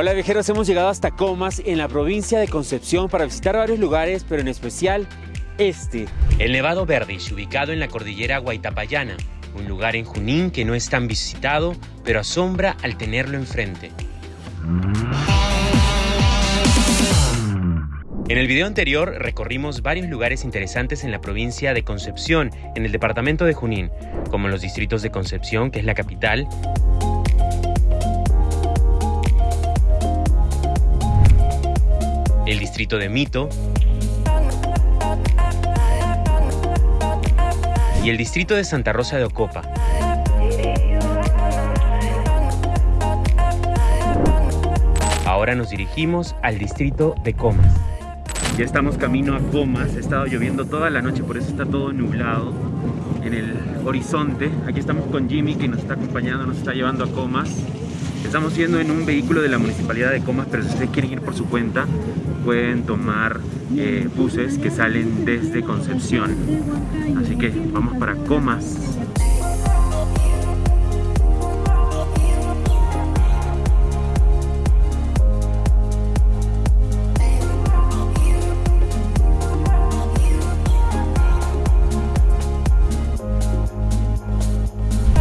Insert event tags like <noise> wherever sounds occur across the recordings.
Hola viajeros, hemos llegado hasta Comas en la provincia de Concepción para visitar varios lugares, pero en especial este. El Nevado Verdish, ubicado en la cordillera Guaitapayana, un lugar en Junín que no es tan visitado, pero asombra al tenerlo enfrente. En el video anterior recorrimos varios lugares interesantes en la provincia de Concepción, en el departamento de Junín, como los distritos de Concepción, que es la capital, el distrito de Mito y el distrito de Santa Rosa de Ocopa. Ahora nos dirigimos al distrito de Comas. Ya estamos camino a Comas, ha estado lloviendo toda la noche, por eso está todo nublado en el horizonte. Aquí estamos con Jimmy que nos está acompañando, nos está llevando a Comas. Estamos yendo en un vehículo de la Municipalidad de Comas, pero si ustedes quieren ir por su cuenta, pueden tomar eh, buses que salen desde Concepción. Así que vamos para Comas.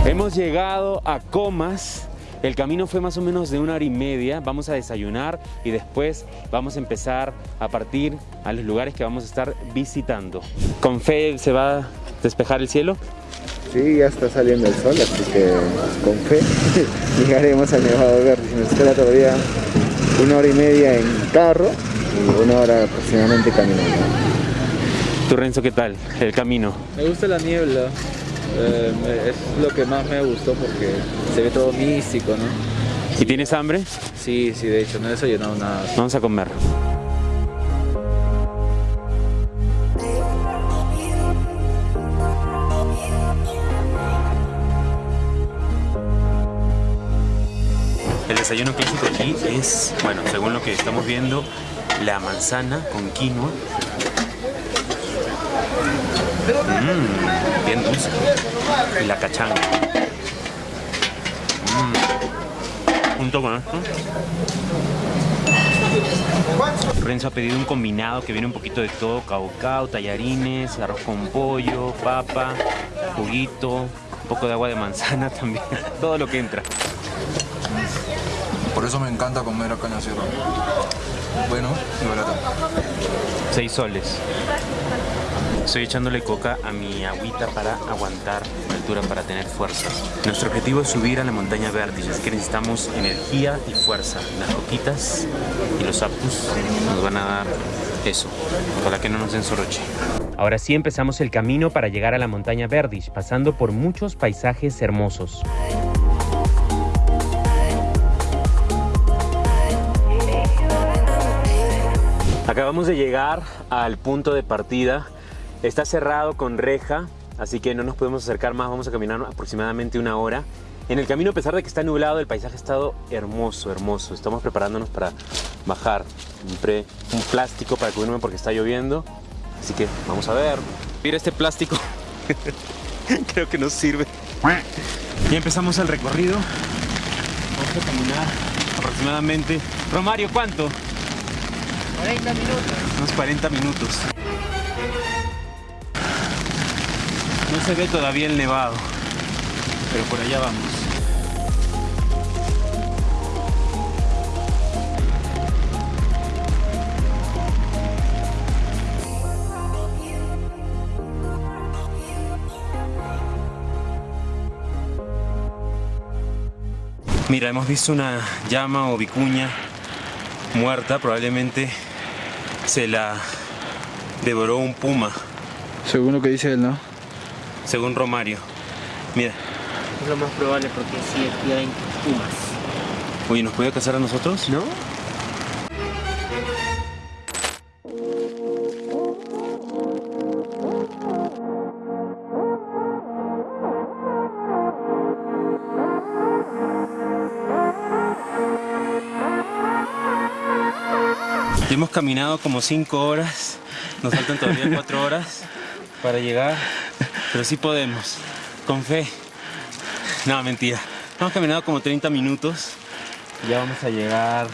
Hemos llegado a Comas. El camino fue más o menos de una hora y media. Vamos a desayunar y después vamos a empezar a partir a los lugares que vamos a estar visitando. ¿Con fe se va a despejar el cielo? Sí, ya está saliendo el sol, así que con fe <laughs> llegaremos al Nevado Verde. Nos espera todavía una hora y media en carro y una hora aproximadamente caminando. ¿Tú Renzo qué tal el camino? Me gusta la niebla, eh, me- es lo que más me gustó porque se ve todo místico, ¿no? ¿Y tienes hambre? Sí, sí, de hecho, no he desayunado nada. Vamos a comer. El desayuno clásico aquí es, bueno, según lo que estamos viendo, la manzana con quinoa. Mmm, bien dulce. Y la cachanga. Mm. Junto con esto. Renzo ha pedido un combinado que viene un poquito de todo, caucao, tallarines, arroz con pollo, papa, juguito, un poco de agua de manzana <laughs> también, todo lo que entra. Por eso me encanta comer acá en la sierra. Bueno y barato. Seis soles. Estoy echándole coca a mi agüita para aguantar la altura, para tener fuerza. Nuestro objetivo es subir a la montaña vértice, así que necesitamos energía y fuerza. Las coquitas y los apus nos van a dar eso, ojalá que no nos den soroche. Ahora sí empezamos el camino para llegar a la montaña Verdish, pasando por muchos paisajes hermosos. Acabamos de llegar al punto de partida. Está cerrado con reja, así que no nos podemos acercar más. Vamos a caminar aproximadamente una hora. En el camino, a pesar de que está nublado, el paisaje ha estado hermoso, hermoso. Estamos preparándonos para bajar. Compré un plástico para cubrirme porque está lloviendo. Así que vamos a ver. Mira este plástico. <laughs> Creo que nos sirve. Ya empezamos el recorrido. Vamos a caminar aproximadamente. Romario, ¿cuánto? 40 minutos. Unos 40 minutos. No se ve todavía el nevado, pero por allá vamos. Mira, hemos visto una llama o vicuña muerta, probablemente se la devoró un puma, Según lo que dice él, ¿no? Según Romario. Mira, Es lo más probable porque sí, aquí hay pumas. oye, ¿nos puede cazar a nosotros? ¿No? Ya hemos caminado como 5 horas, nos faltan todavía 4 horas para llegar, pero sí podemos, con fe. No, mentira. Hemos caminado como 30 minutos, Ya vamos a llegar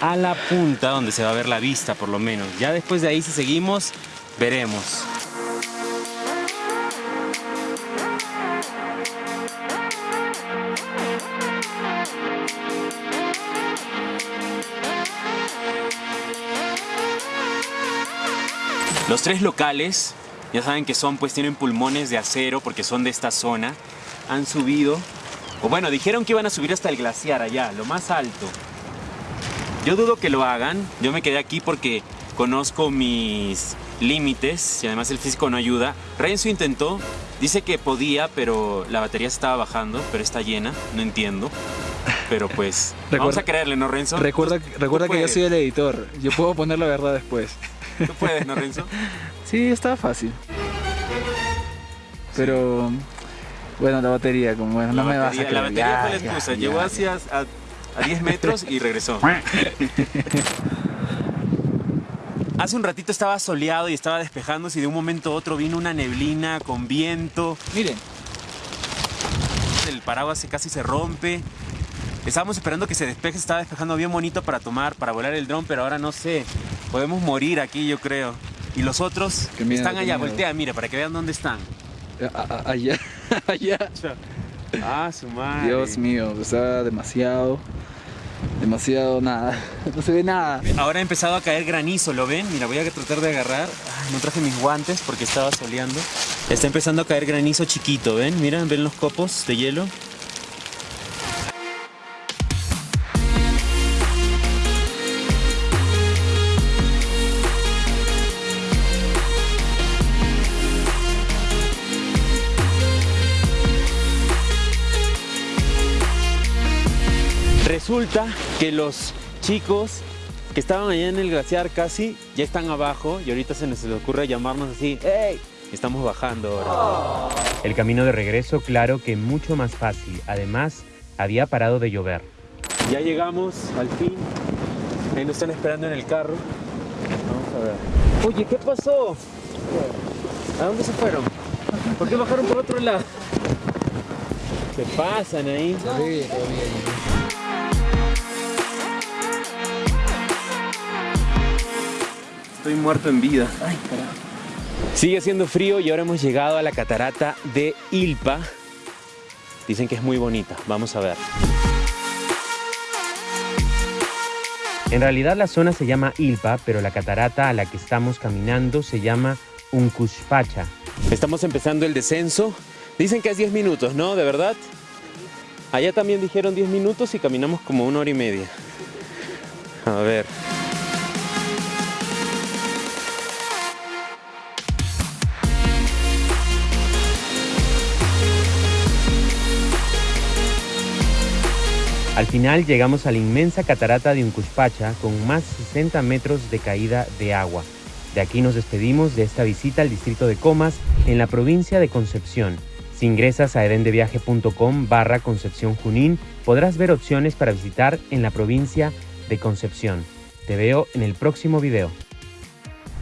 a la punta donde se va a ver la vista por lo menos. Ya después de ahí si seguimos, veremos. Los tres locales, ya saben que son, pues tienen pulmones de acero porque son de esta zona. Han subido, o bueno, dijeron que iban a subir hasta el glaciar allá, lo más alto. Yo dudo que lo hagan. Yo me quedé aquí porque conozco mis límites y además el físico no ayuda. Renzo intentó, dice que podía, pero la batería estaba bajando, pero está llena, no entiendo. Pero pues, <laughs> vamos a creerle, ¿no, Renzo? Recuerda, recuerda que yo soy el editor. Yo puedo poner la verdad después. Tú puedes, ¿no, Renzo? <laughs> Sí, estaba fácil. Pero bueno, la batería, como bueno, no la me vas a batería, creer. la batería fue la excusa. Llegó hacia a, a 10 metros y regresó. <laughs> Hace un ratito estaba soleado y estaba despejándose y de un momento a otro vino una neblina con viento. Miren, El paraguas casi se rompe. Estábamos esperando que se despeje, se estaba despejando bien bonito para tomar, para volar el dron, pero ahora no sé. Podemos morir aquí, yo creo. Y los otros miedo, están allá, voltea, mira, para que vean dónde están. a- a- allá, <laughs> allá. Ah, su madre. Dios mío, está demasiado, demasiado nada. <laughs> No se ve nada. Ahora ha empezado a caer granizo, ¿lo ven? Mira, voy a tratar de agarrar. Ay, no traje mis guantes porque estaba soleando. Está empezando a caer granizo chiquito, ¿ven? Mira, ¿ven los copos de hielo? Resulta que los chicos que estaban allá en el glaciar casi ya están abajo y ahorita se nos les ocurre llamarnos así, ¡Ey! Estamos bajando ahora. El camino de regreso, claro que mucho más fácil. Además, había parado de llover. Ya llegamos al fin. Ahí nos están esperando en el carro. Vamos a ver. Oye, ¿qué pasó? ¿A dónde se fueron? ¿Por qué bajaron por otro lado? ¿Qué pasan ahí? Estoy muerto en vida. Sigue haciendo frío y ahora hemos llegado a la catarata de Ilpa. Dicen que es muy bonita. Vamos a ver. En realidad la zona se llama Ilpa, pero la catarata a la que estamos caminando se llama Uncushpacha. Estamos empezando el descenso. Dicen que es 10 minutos, ¿no? ¿De verdad? Allá también dijeron 10 minutos y caminamos como una hora y media. A ver. Al final llegamos a la inmensa catarata de Uncushpacha con más de 60 metros de caída de agua. De aquí nos despedimos de esta visita al distrito de Comas en la provincia de Concepción. Si ingresas a edendeviaje.com barra Concepción Junín, podrás ver opciones para visitar en la provincia de Concepción. Te veo en el próximo video.